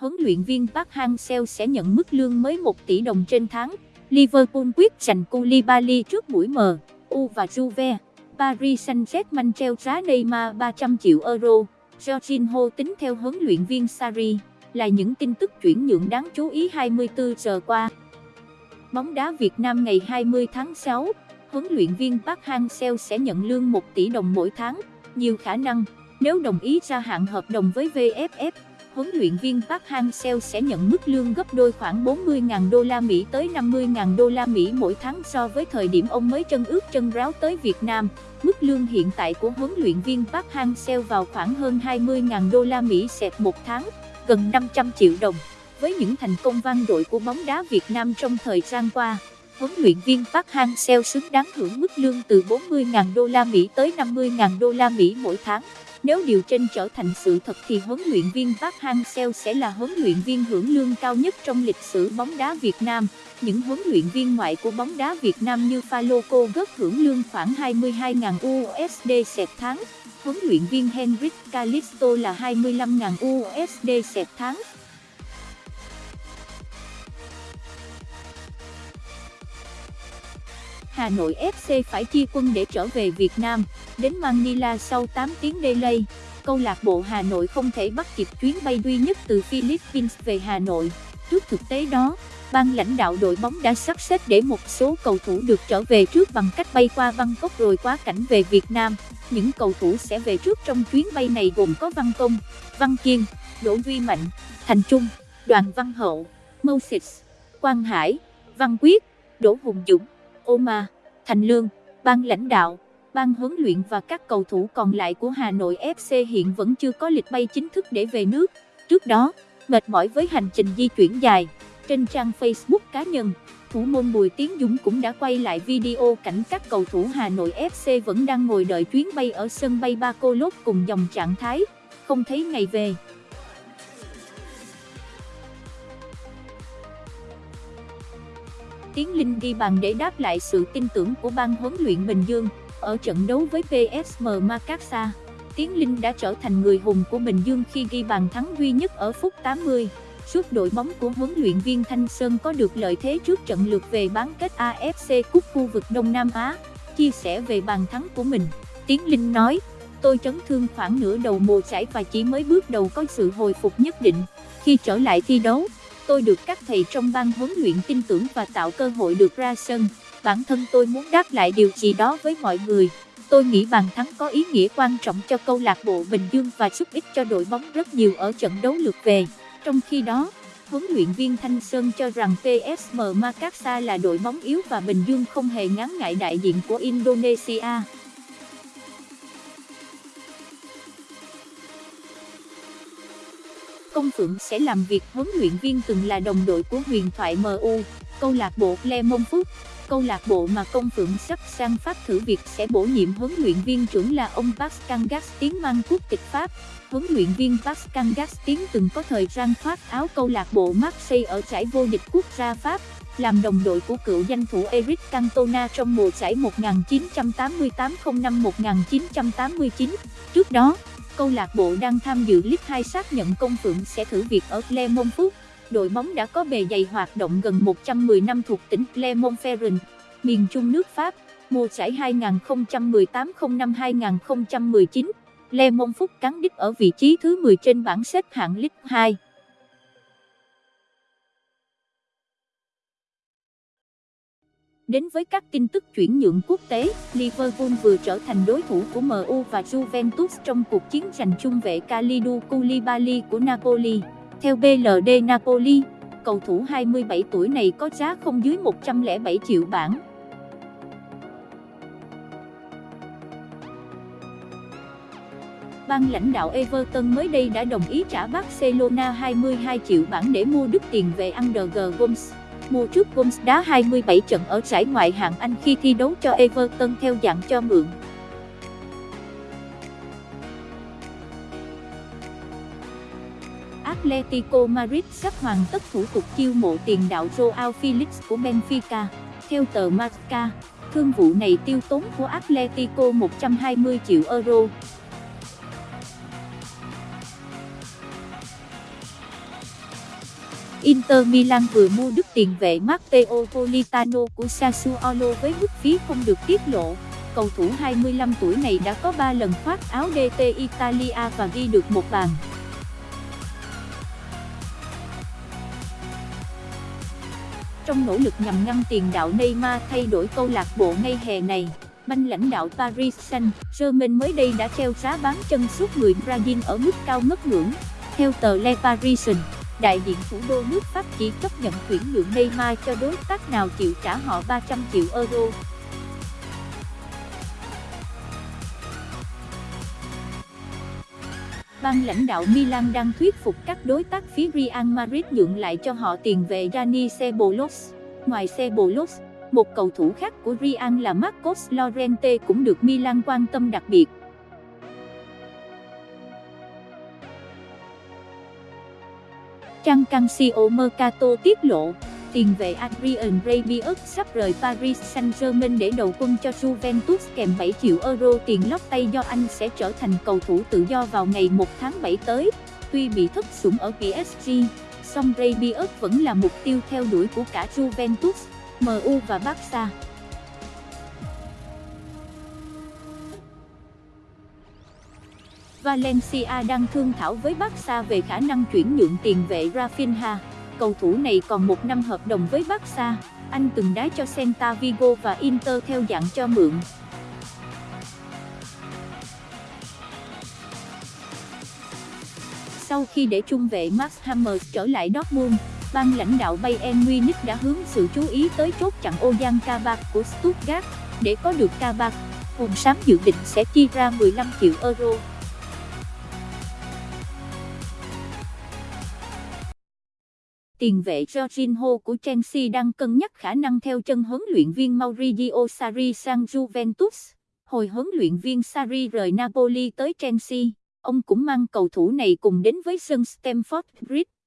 huấn luyện viên Park Hang-seo sẽ nhận mức lương mới 1 tỷ đồng trên tháng. Liverpool quyết giành Koulibaly trước buổi mờ, U và Juve. Paris Saint-Germain treo giá Neymar 300 triệu euro. Jorginho tính theo huấn luyện viên Sarri là những tin tức chuyển nhượng đáng chú ý 24 giờ qua. Bóng đá Việt Nam ngày 20 tháng 6, huấn luyện viên Park Hang-seo sẽ nhận lương 1 tỷ đồng mỗi tháng, nhiều khả năng, nếu đồng ý gia hạn hợp đồng với VFF, huấn luyện viên Park Hang-seo sẽ nhận mức lương gấp đôi khoảng 40.000 đô la Mỹ tới 50.000 đô la Mỹ mỗi tháng so với thời điểm ông mới chân ướt chân ráo tới Việt Nam. Mức lương hiện tại của huấn luyện viên Park Hang-seo vào khoảng hơn 20.000 đô la Mỹ sẹt một tháng, gần 500 triệu đồng. Với những thành công vang dội của bóng đá Việt Nam trong thời gian qua, huấn luyện viên Park Hang-seo xứng đáng hưởng mức lương từ 40.000 đô la Mỹ tới 50.000 đô la Mỹ mỗi tháng. Nếu điều trên trở thành sự thật thì huấn luyện viên Park Hang-seo sẽ là huấn luyện viên hưởng lương cao nhất trong lịch sử bóng đá Việt Nam. Những huấn luyện viên ngoại của bóng đá Việt Nam như Faloco gớt hưởng lương khoảng 22.000 USD sẹt tháng. Huấn luyện viên Henrik Calisto là 25.000 USD sẹt tháng. Hà Nội FC phải chia quân để trở về Việt Nam, đến Manila sau 8 tiếng delay. Câu lạc bộ Hà Nội không thể bắt kịp chuyến bay duy nhất từ Philippines về Hà Nội. Trước thực tế đó, ban lãnh đạo đội bóng đã sắp xếp để một số cầu thủ được trở về trước bằng cách bay qua Bangkok rồi quá cảnh về Việt Nam. Những cầu thủ sẽ về trước trong chuyến bay này gồm có Văn Công, Văn Kiên, Đỗ Duy Mạnh, Thành Trung, Đoàn Văn Hậu, Moses, Quang Hải, Văn Quyết, Đỗ Hùng Dũng. Oma, Thành Lương, ban lãnh đạo, ban huấn luyện và các cầu thủ còn lại của Hà Nội FC hiện vẫn chưa có lịch bay chính thức để về nước. Trước đó, mệt mỏi với hành trình di chuyển dài, trên trang Facebook cá nhân, thủ môn Bùi Tiến Dũng cũng đã quay lại video cảnh các cầu thủ Hà Nội FC vẫn đang ngồi đợi chuyến bay ở sân bay Ba Cô Lốt cùng dòng trạng thái, không thấy ngày về. Tiến Linh ghi bàn để đáp lại sự tin tưởng của ban huấn luyện Bình Dương ở trận đấu với PSM Makassar. Tiến Linh đã trở thành người hùng của Bình Dương khi ghi bàn thắng duy nhất ở phút 80. giúp đội bóng của huấn luyện viên Thanh Sơn có được lợi thế trước trận lượt về bán kết AFC Cup khu vực Đông Nam Á. Chia sẻ về bàn thắng của mình, Tiến Linh nói, tôi chấn thương khoảng nửa đầu mùa giải và chỉ mới bước đầu có sự hồi phục nhất định. Khi trở lại thi đấu, tôi được các thầy trong ban huấn luyện tin tưởng và tạo cơ hội được ra sân. Bản thân tôi muốn đáp lại điều gì đó với mọi người. Tôi nghĩ bàn thắng có ý nghĩa quan trọng cho câu lạc bộ Bình Dương và giúp ích cho đội bóng rất nhiều ở trận đấu lượt về. Trong khi đó, huấn luyện viên Thanh Sơn cho rằng PSM Makassar là đội bóng yếu và Bình Dương không hề ngán ngại đại diện của Indonesia. Công Phượng sẽ làm việc huấn luyện viên từng là đồng đội của huyền thoại MU, câu lạc bộ Clermont Phúc. Câu lạc bộ mà Công Phượng sắp sang Pháp thử việc sẽ bổ nhiệm huấn luyện viên trưởng là ông Pascal Gastin mang quốc tịch Pháp. Huấn luyện viên Pascal Gastin từng có thời gian thoát áo câu lạc bộ Marseille ở giải vô địch quốc gia Pháp, làm đồng đội của cựu danh thủ Eric Cantona trong mùa giải 1988-05-1989. Trước đó, câu lạc bộ đang tham dự League 2 xác nhận công phượng sẽ thử việc ở Clermont Foot. Đội bóng đã có bề dày hoạt động gần 110 năm thuộc tỉnh Clermont-Ferrand, miền trung nước Pháp, mùa giải 2018-05-2019. Clermont Foot cán đích ở vị trí thứ 10 trên bảng xếp hạng League 2. Đến với các tin tức chuyển nhượng quốc tế, Liverpool vừa trở thành đối thủ của MU và Juventus trong cuộc chiến giành trung vệ Kalidou Koulibaly của Napoli. Theo BLD Napoli, cầu thủ 27 tuổi này có giá không dưới 107 triệu bảng. Ban lãnh đạo Everton mới đây đã đồng ý trả Barcelona 22 triệu bảng để mua đức tiền về Under Gomes mua trước Wolves đá 27 trận ở giải ngoại hạng Anh khi thi đấu cho Everton theo dạng cho mượn. Atletico Madrid sắp hoàn tất thủ tục chiêu mộ tiền đạo Joao Felix của Benfica. Theo tờ Marca, thương vụ này tiêu tốn của Atletico 120 triệu euro. Inter Milan vừa mua đức tiền vệ Matteo Politano của Sassuolo với mức phí không được tiết lộ. Cầu thủ 25 tuổi này đã có 3 lần khoác áo DT Italia và ghi được một bàn. Trong nỗ lực nhằm ngăn tiền đạo Neymar thay đổi câu lạc bộ ngay hè này, banh lãnh đạo Paris Saint-Germain mới đây đã treo giá bán chân suốt người Brazil ở mức cao ngất ngưỡng. Theo tờ Le Parisien, đại diện thủ đô nước Pháp chỉ chấp nhận chuyển nhượng Neymar cho đối tác nào chịu trả họ 300 triệu euro. Ban lãnh đạo Milan đang thuyết phục các đối tác phía Real Madrid nhượng lại cho họ tiền vệ Dani Ceballos. Ngoài Ceballos, một cầu thủ khác của Real là Marcos Llorente cũng được Milan quan tâm đặc biệt. Trang Cancio Mercato tiết lộ, tiền vệ Adrian Rabiot sắp rời Paris Saint-Germain để đầu quân cho Juventus kèm 7 triệu euro tiền lót tay do anh sẽ trở thành cầu thủ tự do vào ngày 1 tháng 7 tới. Tuy bị thất sủng ở PSG, song Rabiot vẫn là mục tiêu theo đuổi của cả Juventus, MU và Barca. Valencia đang thương thảo với Barca về khả năng chuyển nhượng tiền vệ Rafinha. Cầu thủ này còn một năm hợp đồng với Barca, anh từng đá cho Celta Vigo và Inter theo dạng cho mượn. Sau khi để trung vệ Max Hammers trở lại Dortmund, ban lãnh đạo Bayern Munich đã hướng sự chú ý tới chốt chặn Ozan Kabak của Stuttgart. Để có được Kabak, Hùng Sám dự định sẽ chi ra 15 triệu euro. Tiền vệ Jorginho của Chelsea đang cân nhắc khả năng theo chân huấn luyện viên Maurizio Sarri sang Juventus. Hồi huấn luyện viên Sarri rời Napoli tới Chelsea, ông cũng mang cầu thủ này cùng đến với sân Stamford Bridge.